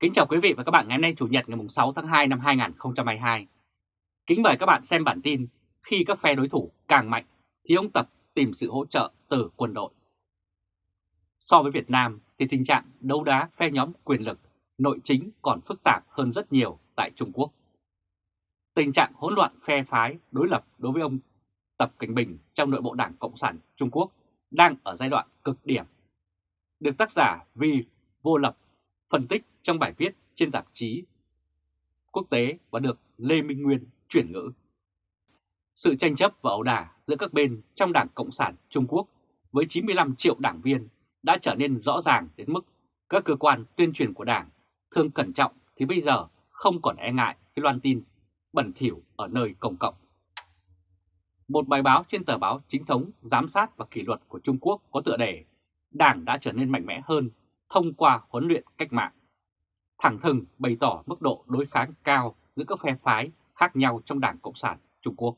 Kính chào quý vị và các bạn ngày hôm nay, Chủ nhật ngày 6 tháng 2 năm 2022. Kính mời các bạn xem bản tin khi các phe đối thủ càng mạnh thì ông Tập tìm sự hỗ trợ từ quân đội. So với Việt Nam thì tình trạng đấu đá phe nhóm quyền lực, nội chính còn phức tạp hơn rất nhiều tại Trung Quốc. Tình trạng hỗn loạn phe phái đối lập đối với ông Tập Cảnh Bình trong nội bộ Đảng Cộng sản Trung Quốc đang ở giai đoạn cực điểm. Được tác giả vì vô lập phân tích trong bài viết trên tạp chí quốc tế và được Lê Minh Nguyên chuyển ngữ. Sự tranh chấp và ẩu đả giữa các bên trong Đảng Cộng sản Trung Quốc với 95 triệu đảng viên đã trở nên rõ ràng đến mức các cơ quan tuyên truyền của Đảng thường cẩn trọng thì bây giờ không còn e ngại khi loan tin bẩn thỉu ở nơi công cộng. Một bài báo trên tờ báo chính thống, giám sát và kỷ luật của Trung Quốc có tựa đề Đảng đã trở nên mạnh mẽ hơn thông qua huấn luyện cách mạng. Thẳng thừng bày tỏ mức độ đối kháng cao giữa các phe phái khác nhau trong Đảng Cộng sản Trung Quốc.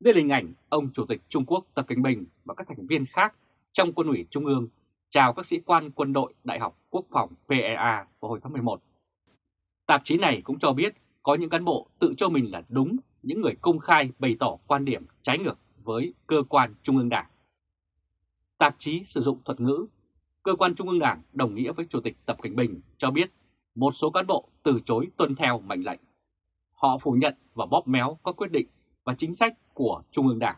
Đây là hình ảnh ông Chủ tịch Trung Quốc Tập Cận Bình và các thành viên khác trong quân ủy Trung ương chào các sĩ quan quân đội Đại học Quốc phòng PEA vào hồi tháng 11. Tạp chí này cũng cho biết có những cán bộ tự cho mình là đúng, những người công khai bày tỏ quan điểm trái ngược với cơ quan Trung ương Đảng. Tạp chí sử dụng thuật ngữ cơ quan Trung ương Đảng đồng nghĩa với Chủ tịch Tập Cảnh Bình cho biết một số cán bộ từ chối tuân theo mệnh lệnh. Họ phủ nhận và bóp méo các quyết định và chính sách của Trung ương Đảng.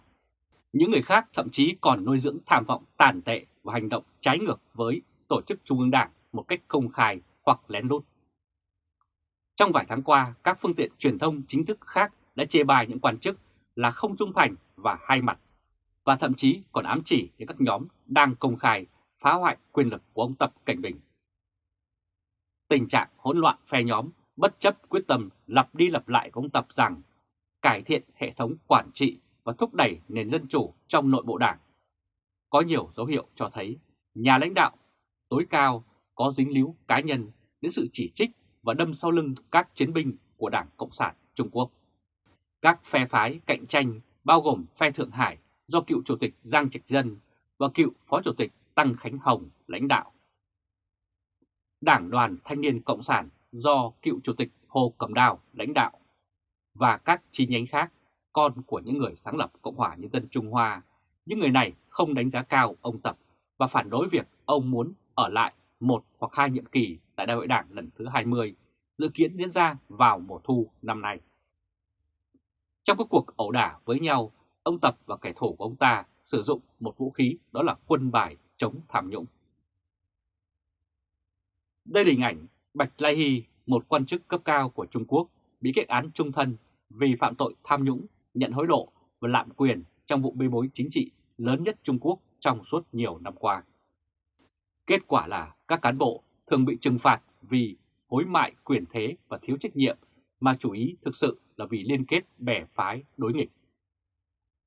Những người khác thậm chí còn nuôi dưỡng tham vọng tàn tệ và hành động trái ngược với tổ chức Trung ương Đảng một cách công khai hoặc lén lút. Trong vài tháng qua, các phương tiện truyền thông chính thức khác đã chê bai những quan chức là không trung thành và hai mặt, và thậm chí còn ám chỉ đến các nhóm đang công khai phá hoại quyền lực của ông Tập Cảnh Bình. Tình trạng hỗn loạn phe nhóm, bất chấp quyết tâm lặp đi lặp lại của ông Tập rằng cải thiện hệ thống quản trị và thúc đẩy nền dân chủ trong nội bộ đảng. Có nhiều dấu hiệu cho thấy nhà lãnh đạo tối cao có dính líu cá nhân đến sự chỉ trích và đâm sau lưng các chiến binh của Đảng Cộng sản Trung Quốc. Các phe phái cạnh tranh bao gồm phe Thượng Hải do cựu Chủ tịch Giang Trạch Dân và cựu Phó Chủ tịch Tăng Khánh Hồng lãnh đạo. Đảng đoàn Thanh niên Cộng sản do cựu Chủ tịch Hồ Cẩm Đào lãnh đạo và các chi nhánh khác, con của những người sáng lập Cộng hòa Nhân dân Trung Hoa, những người này không đánh giá cao ông Tập và phản đối việc ông muốn ở lại một hoặc hai nhiệm kỳ tại Đại hội Đảng lần thứ 20, dự kiến diễn ra vào mùa thu năm nay. Trong các cuộc ẩu đả với nhau, ông Tập và kẻ thù của ông ta sử dụng một vũ khí đó là quân bài chống tham nhũng. Đây là hình ảnh Bạch Lai Hy, một quan chức cấp cao của Trung Quốc, bị kết án trung thân vì phạm tội tham nhũng, nhận hối lộ và lạm quyền trong vụ bê bối chính trị lớn nhất Trung Quốc trong suốt nhiều năm qua. Kết quả là các cán bộ thường bị trừng phạt vì hối mại quyền thế và thiếu trách nhiệm mà chủ ý thực sự là vì liên kết bè phái đối nghịch.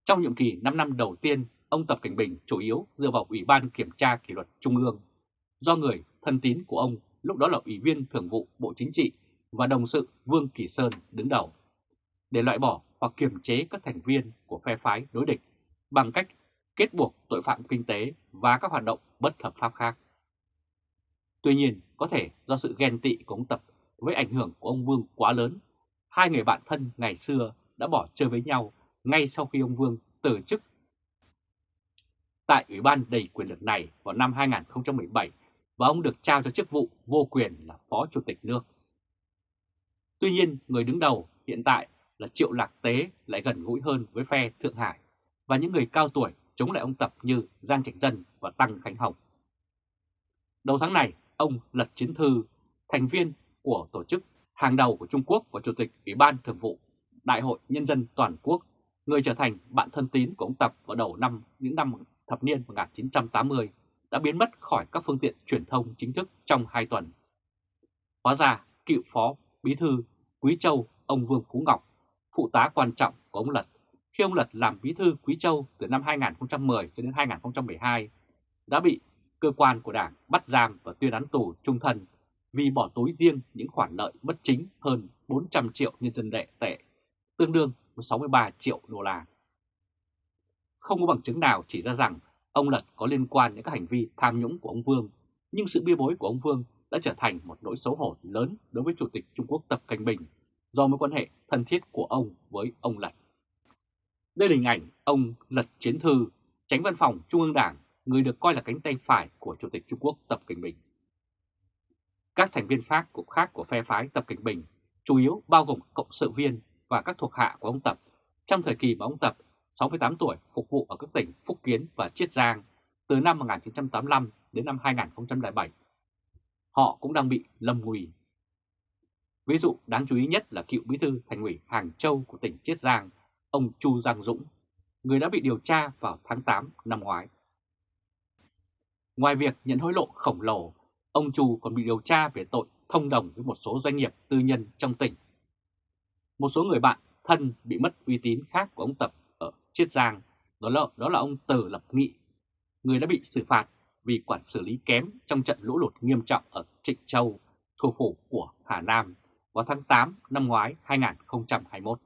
Trong nhiệm kỳ 5 năm đầu tiên, ông Tập Cảnh Bình chủ yếu dựa vào Ủy ban Kiểm tra Kỷ luật Trung ương, do người thân tín của ông lúc đó là Ủy viên Thường vụ Bộ Chính trị và đồng sự Vương Kỳ Sơn đứng đầu, để loại bỏ hoặc kiềm chế các thành viên của phe phái đối địch bằng cách kết buộc tội phạm kinh tế và các hoạt động bất hợp pháp khác. Tuy nhiên, có thể do sự ghen tị của ông Tập với ảnh hưởng của ông Vương quá lớn, hai người bạn thân ngày xưa đã bỏ chơi với nhau ngay sau khi ông Vương từ chức tại Ủy ban đầy quyền lực này vào năm 2017 và ông được trao cho chức vụ vô quyền là Phó Chủ tịch nước. Tuy nhiên, người đứng đầu hiện tại là Triệu Lạc Tế lại gần gũi hơn với phe Thượng Hải và những người cao tuổi chống lại ông Tập như Giang Trạch Dân và Tăng Khánh Hồng. Đầu tháng này, ông Lật Chiến Thư, thành viên của tổ chức hàng đầu của Trung Quốc và Chủ tịch Ủy ban Thường vụ Đại hội Nhân dân Toàn quốc, người trở thành bạn thân tín của ông Tập vào đầu năm những năm thập niên 1980, đã biến mất khỏi các phương tiện truyền thông chính thức trong 2 tuần. Hóa ra, cựu phó bí thư Quý Châu, ông Vương Phú Ngọc, phụ tá quan trọng của ông Lật, khi ông Lật làm bí thư Quý Châu từ năm 2010 cho đến 2012, đã bị cơ quan của Đảng bắt giam và tuyên án tù trung thân vì bỏ túi riêng những khoản lợi bất chính hơn 400 triệu nhân dân tệ tệ, tương đương với 63 triệu đô la. Không có bằng chứng nào chỉ ra rằng ông Lật có liên quan đến các hành vi tham nhũng của ông Vương, nhưng sự bia bối của ông Vương đã trở thành một nỗi xấu hổ lớn đối với Chủ tịch Trung Quốc Tập Cảnh Bình do mối quan hệ thân thiết của ông với ông Lật. Đây là hình ảnh ông Lật Chiến Thư, tránh văn phòng Trung ương Đảng, người được coi là cánh tay phải của Chủ tịch Trung Quốc Tập Cảnh Bình. Các thành viên khác của khác của phe phái Tập Cảnh Bình chủ yếu bao gồm cộng sự viên và các thuộc hạ của ông Tập trong thời kỳ mà ông Tập 68 tuổi phục vụ ở các tỉnh Phúc Kiến và Chiết Giang từ năm 1985 đến năm 2007. Họ cũng đang bị lâm nguy. Ví dụ đáng chú ý nhất là cựu bí thư thành ủy Hàng Châu của tỉnh Chiết Giang, ông Chu Giang Dũng, người đã bị điều tra vào tháng 8 năm ngoái. Ngoài việc nhận hối lộ khổng lồ, ông Chu còn bị điều tra về tội thông đồng với một số doanh nghiệp tư nhân trong tỉnh. Một số người bạn thân bị mất uy tín khác của ông Tập ở Chiết Giang, đó là, đó là ông Từ Lập Nghị, người đã bị xử phạt vì quản xử lý kém trong trận lũ lụt nghiêm trọng ở Trịnh Châu, thủ phủ của Hà Nam vào tháng 8 năm ngoái 2021.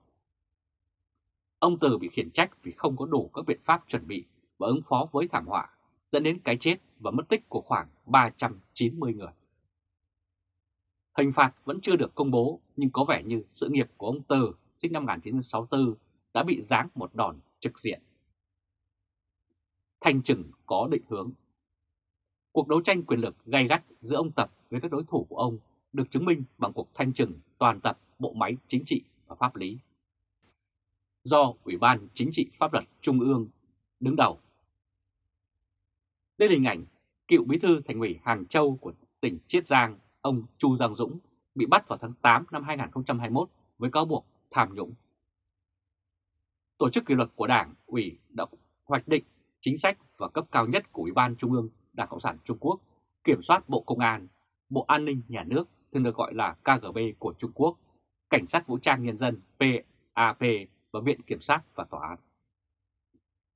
Ông Từ bị khiển trách vì không có đủ các biện pháp chuẩn bị và ứng phó với thảm họa, dẫn đến cái chết và mất tích của khoảng 390 người. Hình phạt vẫn chưa được công bố nhưng có vẻ như sự nghiệp của ông Từ sinh năm 1964 đã bị giáng một đòn trực diện. Thanh trừng có định hướng Cuộc đấu tranh quyền lực gay gắt giữa ông Tập với các đối thủ của ông được chứng minh bằng cuộc thanh trừng toàn tập bộ máy chính trị và pháp lý. Do Ủy ban Chính trị Pháp luật Trung ương đứng đầu. Đây là hình ảnh cựu bí thư thành ủy Hàng Châu của tỉnh Chiết Giang, ông Chu Giang Dũng bị bắt vào tháng 8 năm 2021 với cáo buộc tham nhũng. Tổ chức kỷ luật của Đảng, ủy đã hoạch định chính sách và cấp cao nhất của Ủy ban Trung ương Đảng Cộng sản Trung Quốc kiểm soát Bộ Công an, Bộ An ninh Nhà nước thường được gọi là KGB của Trung Quốc, Cảnh sát Vũ trang Nhân dân PAP và Viện Kiểm sát và Tòa án.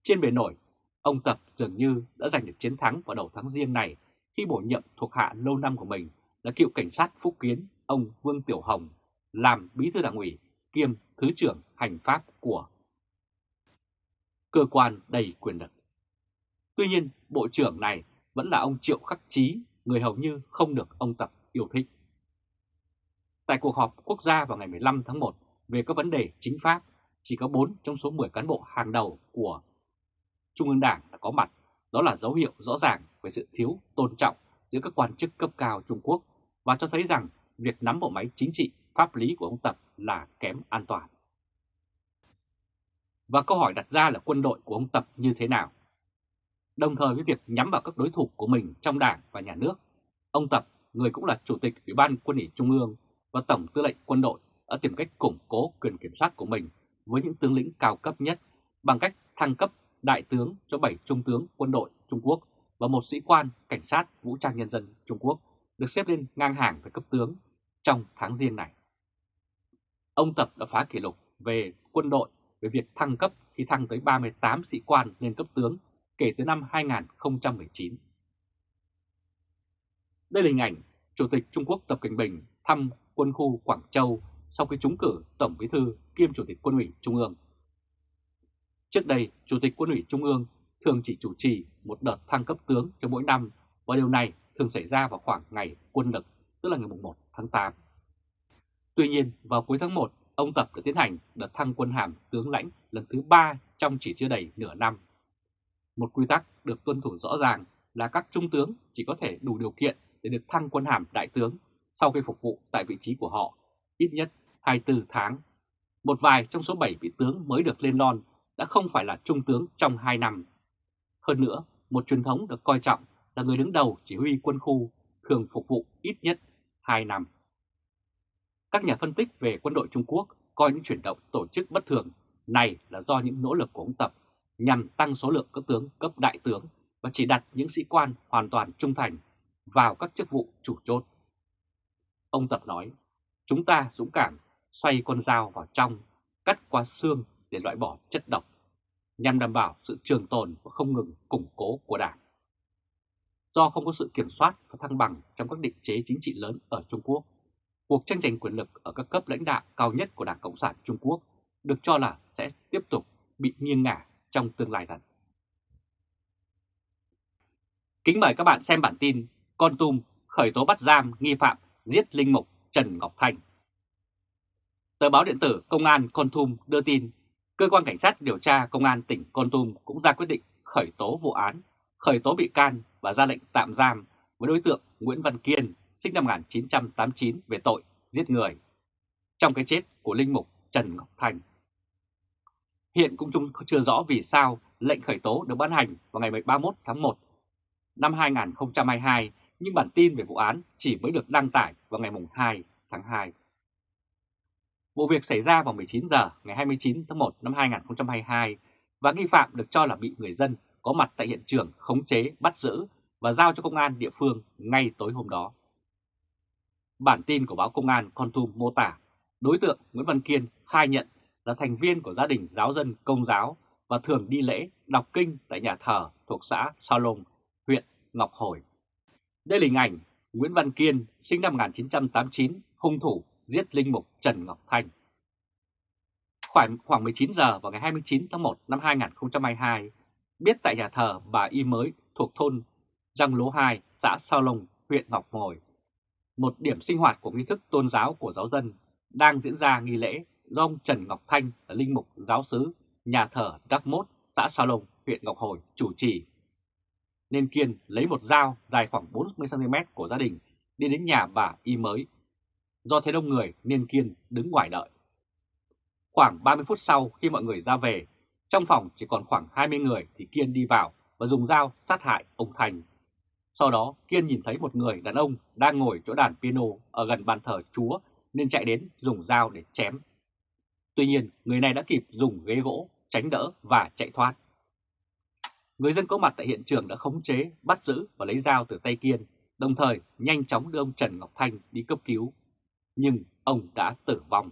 Trên bề nổi, ông Tập dường như đã giành được chiến thắng vào đầu tháng riêng này khi bổ nhiệm thuộc hạ lâu năm của mình là cựu cảnh sát Phúc Kiến ông Vương Tiểu Hồng làm bí thư đảng ủy kiêm thứ trưởng hành pháp của cơ quan đầy quyền lực. Tuy nhiên, bộ trưởng này vẫn là ông Triệu Khắc Chí, người hầu như không được ông Tập yêu thích. Tại cuộc họp quốc gia vào ngày 15 tháng 1 về các vấn đề chính pháp, chỉ có 4 trong số 10 cán bộ hàng đầu của Trung ương Đảng đã có mặt. Đó là dấu hiệu rõ ràng về sự thiếu tôn trọng giữa các quan chức cấp cao Trung Quốc và cho thấy rằng việc nắm bộ máy chính trị, pháp lý của ông Tập là kém an toàn. Và câu hỏi đặt ra là quân đội của ông Tập như thế nào? Đồng thời với việc nhắm vào các đối thủ của mình trong đảng và nhà nước, ông Tập, người cũng là Chủ tịch Ủy ban Quân ủy Trung ương và Tổng tư lệnh quân đội đã tìm cách củng cố quyền kiểm soát của mình với những tướng lĩnh cao cấp nhất bằng cách thăng cấp đại tướng cho 7 trung tướng quân đội Trung Quốc và một sĩ quan cảnh sát vũ trang nhân dân Trung Quốc được xếp lên ngang hàng với cấp tướng trong tháng riêng này. Ông Tập đã phá kỷ lục về quân đội về việc thăng cấp khi thăng tới 38 sĩ quan lên cấp tướng kể từ năm 2019. Đây là hình ảnh Chủ tịch Trung Quốc Tập Cận Bình thăm quân khu Quảng Châu sau khi trúng cử Tổng Bí thư kiêm Chủ tịch Quân ủy Trung ương. Trước đây, Chủ tịch Quân ủy Trung ương thường chỉ chủ trì một đợt thăng cấp tướng cho mỗi năm và điều này thường xảy ra vào khoảng ngày quân lực, tức là ngày 1 tháng 8. Tuy nhiên, vào cuối tháng 1, ông Tập đã tiến hành đợt thăng quân hàm tướng lãnh lần thứ 3 trong chỉ chưa đầy nửa năm một quy tắc được tuân thủ rõ ràng là các trung tướng chỉ có thể đủ điều kiện để được thăng quân hàm đại tướng sau khi phục vụ tại vị trí của họ ít nhất 24 tháng. Một vài trong số 7 vị tướng mới được lên lon đã không phải là trung tướng trong 2 năm. Hơn nữa, một truyền thống được coi trọng là người đứng đầu chỉ huy quân khu thường phục vụ ít nhất 2 năm. Các nhà phân tích về quân đội Trung Quốc coi những chuyển động tổ chức bất thường này là do những nỗ lực của ông Tập nhằm tăng số lượng cấp tướng cấp đại tướng và chỉ đặt những sĩ quan hoàn toàn trung thành vào các chức vụ chủ chốt. Ông Tập nói, chúng ta dũng cảm xoay con dao vào trong, cắt qua xương để loại bỏ chất độc, nhằm đảm bảo sự trường tồn và không ngừng củng cố của Đảng. Do không có sự kiểm soát và thăng bằng trong các định chế chính trị lớn ở Trung Quốc, cuộc tranh giành quyền lực ở các cấp lãnh đạo cao nhất của Đảng Cộng sản Trung Quốc được cho là sẽ tiếp tục bị nghiêng ngả trong tương lai gần. Kính mời các bạn xem bản tin Con Tum khởi tố bắt giam nghi phạm giết linh mục Trần Ngọc Thành. Tờ báo điện tử Công an Con Tum đưa tin, cơ quan cảnh sát điều tra Công an tỉnh Con Tum cũng ra quyết định khởi tố vụ án, khởi tố bị can và ra lệnh tạm giam với đối tượng Nguyễn Văn Kiên, sinh năm 1989 về tội giết người, trong cái chết của linh mục Trần Ngọc Thành. Hiện cũng chưa rõ vì sao lệnh khởi tố được ban hành vào ngày 31 tháng 1 năm 2022, nhưng bản tin về vụ án chỉ mới được đăng tải vào ngày 2 tháng 2. Vụ việc xảy ra vào 19 giờ ngày 29 tháng 1 năm 2022 và nghi phạm được cho là bị người dân có mặt tại hiện trường khống chế, bắt giữ và giao cho công an địa phương ngay tối hôm đó. Bản tin của báo Công an Con Tum mô tả đối tượng Nguyễn Văn Kiên khai nhận là thành viên của gia đình giáo dân công giáo và thường đi lễ đọc kinh tại nhà thờ thuộc xã Sa Lông, huyện Ngọc Hồi. Đây là hình ảnh Nguyễn Văn Kiên sinh năm 1989, hung thủ giết linh mục Trần Ngọc Thanh. Khoảng, khoảng 19 giờ vào ngày 29 tháng 1 năm 2022, biết tại nhà thờ bà Y Mới thuộc thôn Răng Lố 2, xã Sao Lông, huyện Ngọc Hồi, một điểm sinh hoạt của nghi thức tôn giáo của giáo dân đang diễn ra nghi lễ do ông Trần Ngọc Thanh là linh mục giáo sứ nhà thờ Đắc Mốt, xã Sa Lông, huyện Ngọc Hồi chủ trì. Nên Kiên lấy một dao dài khoảng 40cm của gia đình đi đến nhà bà Y mới. Do thấy đông người nên Kiên đứng ngoài đợi. Khoảng 30 phút sau khi mọi người ra về, trong phòng chỉ còn khoảng 20 người thì Kiên đi vào và dùng dao sát hại ông Thành. Sau đó Kiên nhìn thấy một người đàn ông đang ngồi chỗ đàn piano ở gần bàn thờ Chúa nên chạy đến dùng dao để chém. Tuy nhiên, người này đã kịp dùng ghế gỗ, tránh đỡ và chạy thoát. Người dân có mặt tại hiện trường đã khống chế, bắt giữ và lấy dao từ tay Kiên, đồng thời nhanh chóng đưa ông Trần Ngọc Thanh đi cấp cứu. Nhưng ông đã tử vong.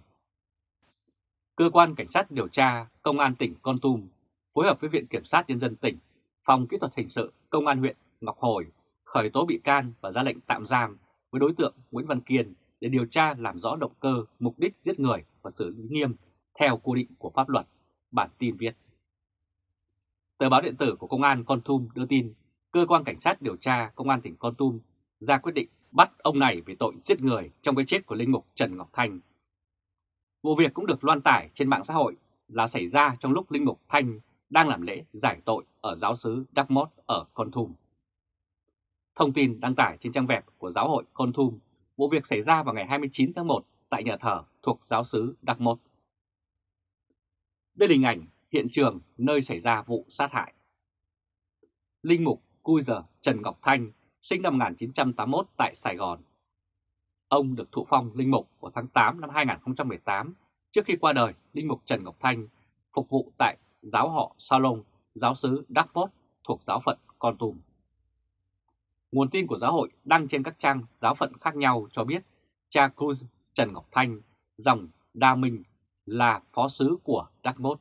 Cơ quan Cảnh sát điều tra Công an tỉnh Con Tum phối hợp với Viện Kiểm sát Nhân dân tỉnh, Phòng Kỹ thuật Hình sự Công an huyện Ngọc Hồi khởi tố bị can và ra lệnh tạm giam với đối tượng Nguyễn Văn Kiên để điều tra làm rõ động cơ, mục đích giết người và xử lý nghiêm theo quy định của pháp luật, bản tin viết. Tờ báo điện tử của Công an Con Tum đưa tin, cơ quan cảnh sát điều tra Công an tỉnh Con Tum ra quyết định bắt ông này về tội giết người trong cái chết của linh mục Trần Ngọc Thanh. Vụ việc cũng được loan tải trên mạng xã hội là xảy ra trong lúc linh mục Thanh đang làm lễ giải tội ở giáo sứ Đắc Mót ở Con Tum. Thông tin đăng tải trên trang web của giáo hội Con Thum, vụ việc xảy ra vào ngày 29 tháng 1 tại nhà thờ thuộc giáo xứ Đắc Một. Đây là hình ảnh hiện trường nơi xảy ra vụ sát hại. Linh mục Cui Giờ Trần Ngọc Thanh sinh năm 1981 tại Sài Gòn. Ông được thụ phong linh mục vào tháng 8 năm 2018 trước khi qua đời linh mục Trần Ngọc Thanh phục vụ tại giáo họ Salon, giáo xứ Đắc Pốt thuộc giáo phận Con Tum. Nguồn tin của giáo hội đăng trên các trang giáo phận khác nhau cho biết cha Cruz Trần Ngọc Thanh, dòng Đa Minh là phó sứ của Đắc Mốt.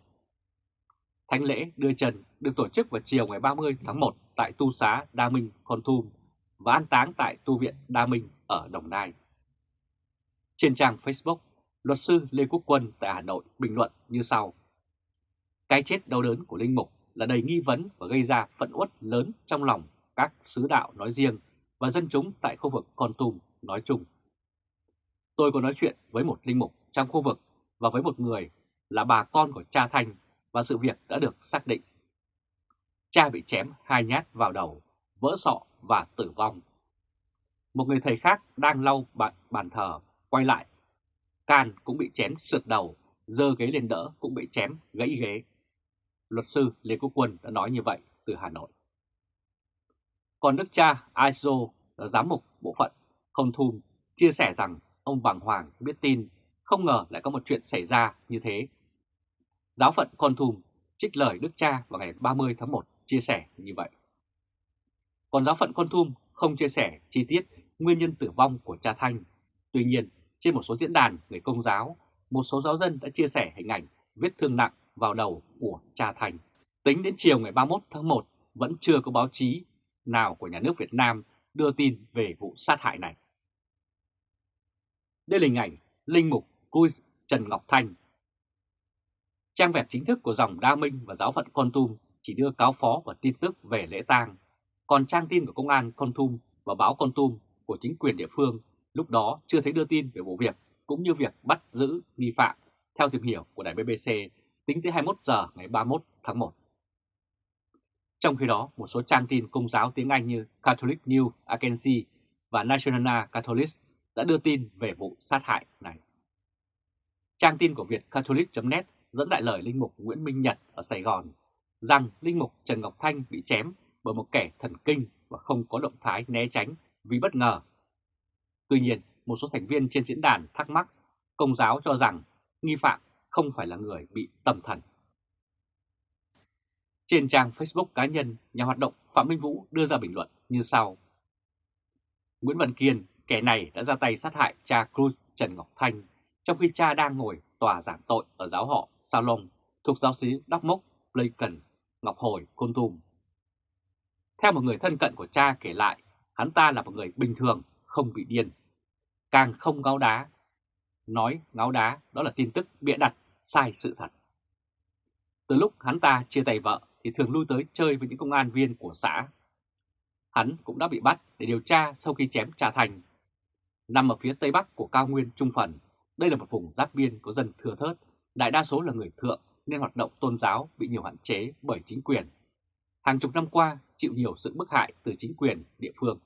Thánh lễ đưa trần được tổ chức vào chiều ngày 30 tháng 1 tại Tu xá Đa Minh, Con Thum và an táng tại Tu viện Đa Minh ở Đồng Nai. Trên trang Facebook, luật sư Lê Quốc Quân tại Hà Nội bình luận như sau. Cái chết đau đớn của Linh Mục là đầy nghi vấn và gây ra phận uất lớn trong lòng các sứ đạo nói riêng và dân chúng tại khu vực Con Tum nói chung. Tôi có nói chuyện với một linh mục trong khu vực và với một người là bà con của cha Thanh và sự việc đã được xác định. Cha bị chém hai nhát vào đầu, vỡ sọ và tử vong. Một người thầy khác đang lau bàn, bàn thờ, quay lại. Can cũng bị chém sượt đầu, dơ ghế lên đỡ cũng bị chém gãy ghế. Luật sư Lê Quốc Quân đã nói như vậy từ Hà Nội. Còn đức cha Aiso, giám mục bộ phận Không Thum, chia sẻ rằng ông bàng hoàng biết tin không ngờ lại có một chuyện xảy ra như thế. Giáo phận Con Thùm trích lời Đức Cha vào ngày 30 tháng 1 chia sẻ như vậy. Còn giáo phận Con Thum không chia sẻ chi tiết nguyên nhân tử vong của cha Thanh. Tuy nhiên, trên một số diễn đàn người công giáo, một số giáo dân đã chia sẻ hình ảnh vết thương nặng vào đầu của cha thành Tính đến chiều ngày 31 tháng 1 vẫn chưa có báo chí nào của nhà nước Việt Nam đưa tin về vụ sát hại này. Đây là hình ảnh Linh Mục Cui Trần Ngọc Thanh. Trang web chính thức của dòng Đa Minh và giáo phận Con Tum chỉ đưa cáo phó và tin tức về lễ tang, còn trang tin của công an Con Tum và báo Con Tum của chính quyền địa phương lúc đó chưa thấy đưa tin về vụ việc cũng như việc bắt giữ nghi phạm theo tìm hiểu của đài BBC tính tới 21 giờ ngày 31 tháng 1. Trong khi đó, một số trang tin công giáo tiếng Anh như Catholic News Agency và National Catholic đã đưa tin về vụ sát hại này. Trang tin của Việt Catholic.net dẫn đại lời Linh Mục Nguyễn Minh Nhật ở Sài Gòn rằng Linh Mục Trần Ngọc Thanh bị chém bởi một kẻ thần kinh và không có động thái né tránh vì bất ngờ. Tuy nhiên, một số thành viên trên diễn đàn thắc mắc công giáo cho rằng nghi phạm không phải là người bị tâm thần. Trên trang Facebook cá nhân, nhà hoạt động Phạm Minh Vũ đưa ra bình luận như sau. Nguyễn Văn Kiên, kẻ này đã ra tay sát hại cha Cruz Trần Ngọc Thanh trong khi cha đang ngồi tòa giảng tội ở giáo họ Salom thuộc giáo sĩ Đắc Mốc, Pleiken, Ngọc Hồi, Côn Tùm. Theo một người thân cận của cha kể lại, hắn ta là một người bình thường, không bị điên. Càng không ngáo đá. Nói ngáo đá đó là tin tức bịa đặt, sai sự thật. Từ lúc hắn ta chia tay vợ thì thường lui tới chơi với những công an viên của xã. Hắn cũng đã bị bắt để điều tra sau khi chém Trà Thành. Nằm ở phía tây bắc của cao nguyên Trung Phần, đây là một vùng giáp biên có dân thừa thớt, đại đa số là người thượng nên hoạt động tôn giáo bị nhiều hạn chế bởi chính quyền. Hàng chục năm qua chịu nhiều sự bức hại từ chính quyền địa phương.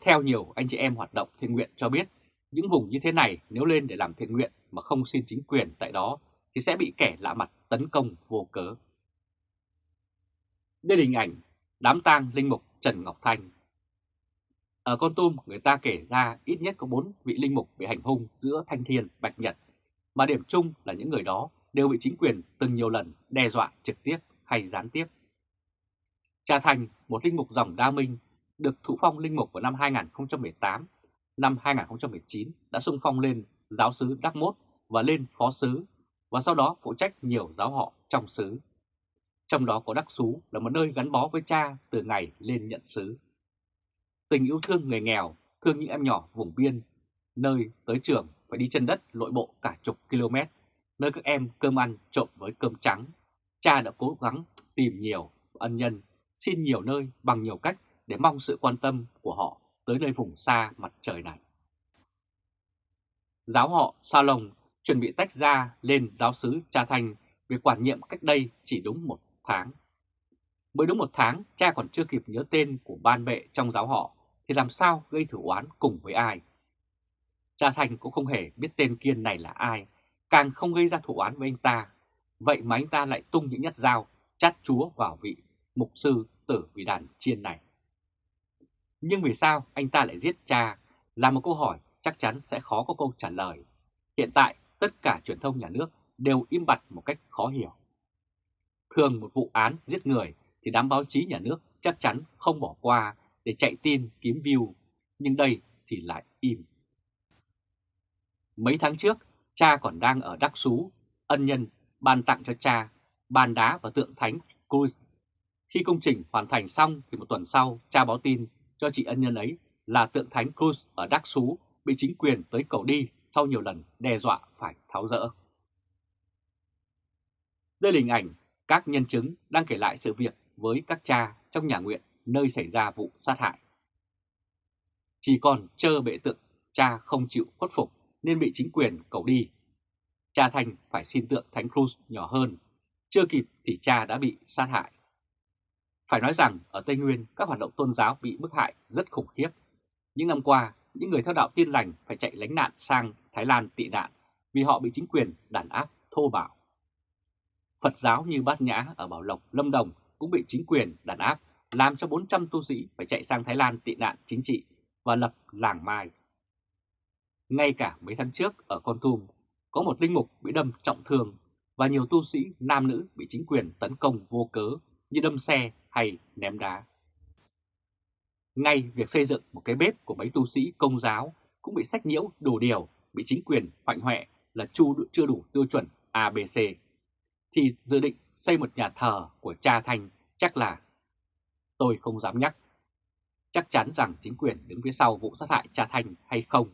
Theo nhiều anh chị em hoạt động thiện nguyện cho biết, những vùng như thế này nếu lên để làm thiện nguyện mà không xin chính quyền tại đó thì sẽ bị kẻ lạ mặt tấn công vô cớ. Đây là hình ảnh đám tang linh mục Trần Ngọc Thanh. Ở Con Tum, người ta kể ra ít nhất có 4 vị linh mục bị hành hung giữa Thanh Thiên, Bạch Nhật, mà điểm chung là những người đó đều bị chính quyền từng nhiều lần đe dọa trực tiếp hay gián tiếp. Cha Thành, một linh mục dòng Đa Minh, được thụ phong linh mục vào năm 2018, năm 2019 đã xung phong lên giáo sứ Đắc Mốt và lên phó sứ, và sau đó phụ trách nhiều giáo họ trong sứ. Trong đó có Đắc Xú là một nơi gắn bó với cha từ ngày lên nhận xứ Tình yêu thương người nghèo, thương những em nhỏ vùng biên, nơi tới trường phải đi chân đất lội bộ cả chục km, nơi các em cơm ăn trộn với cơm trắng. Cha đã cố gắng tìm nhiều ân nhân, xin nhiều nơi bằng nhiều cách để mong sự quan tâm của họ tới nơi vùng xa mặt trời này. Giáo họ Sa Lồng chuẩn bị tách ra lên giáo sứ Cha Thanh việc quản nhiệm cách đây chỉ đúng một tháng. Mới đúng một tháng, cha còn chưa kịp nhớ tên của ban vệ trong giáo họ, thì làm sao gây thử oán cùng với ai? Cha Thành cũng không hề biết tên Kiên này là ai, càng không gây ra thủ oán với anh ta. Vậy mà anh ta lại tung những nhát dao, chát chúa vào vị mục sư tử vì đàn chiên này. Nhưng vì sao anh ta lại giết cha là một câu hỏi chắc chắn sẽ khó có câu trả lời. Hiện tại tất cả truyền thông nhà nước đều im bặt một cách khó hiểu. Thường một vụ án giết người thì đám báo chí nhà nước chắc chắn không bỏ qua để chạy tin kiếm view, nhưng đây thì lại im. Mấy tháng trước, cha còn đang ở Đắc Sú, ân nhân ban tặng cho cha bàn đá và tượng thánh Cruz. Khi công trình hoàn thành xong thì một tuần sau, cha báo tin cho chị ân nhân ấy là tượng thánh Cruz ở Đắc Sú bị chính quyền tới cầu đi sau nhiều lần đe dọa phải tháo rỡ. Đây là hình ảnh các nhân chứng đang kể lại sự việc với các cha trong nhà nguyện nơi xảy ra vụ sát hại. Chỉ còn chờ bệ tượng cha không chịu khuất phục nên bị chính quyền cầu đi. Cha Thành phải xin tượng Thánh Cruz nhỏ hơn, chưa kịp thì cha đã bị sát hại. Phải nói rằng ở Tây Nguyên các hoạt động tôn giáo bị bức hại rất khủng khiếp. Những năm qua, những người theo đạo tiên lành phải chạy lánh nạn sang Thái Lan tị nạn vì họ bị chính quyền đàn áp thô bạo. Phật giáo như Bát Nhã ở Bảo Lộc, Lâm Đồng cũng bị chính quyền đàn áp làm cho 400 tu sĩ phải chạy sang Thái Lan tị nạn chính trị và lập làng Mai. Ngay cả mấy tháng trước ở Con Tum, có một linh mục bị đâm trọng thương và nhiều tu sĩ nam nữ bị chính quyền tấn công vô cớ như đâm xe hay ném đá. Ngay việc xây dựng một cái bếp của mấy tu sĩ công giáo cũng bị sách nhiễu đủ điều, bị chính quyền hoạnh hoẹ là chu chưa đủ tiêu chuẩn ABC, thì dự định xây một nhà thờ của cha Thanh chắc là tôi không dám nhắc. Chắc chắn rằng chính quyền đứng phía sau vụ sát hại cha Thanh hay không,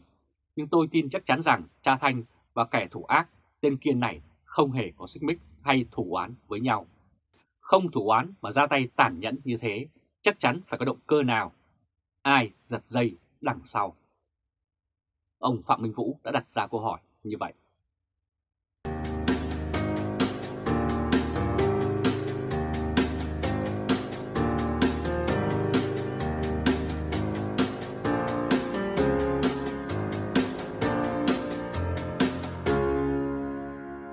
nhưng tôi tin chắc chắn rằng cha Thanh và kẻ thủ ác tên Kiên này không hề có xích mích hay thủ án với nhau. Không thủ án mà ra tay tàn nhẫn như thế, chắc chắn phải có động cơ nào. Ai giật dây đằng sau. Ông Phạm Minh Vũ đã đặt ra câu hỏi như vậy.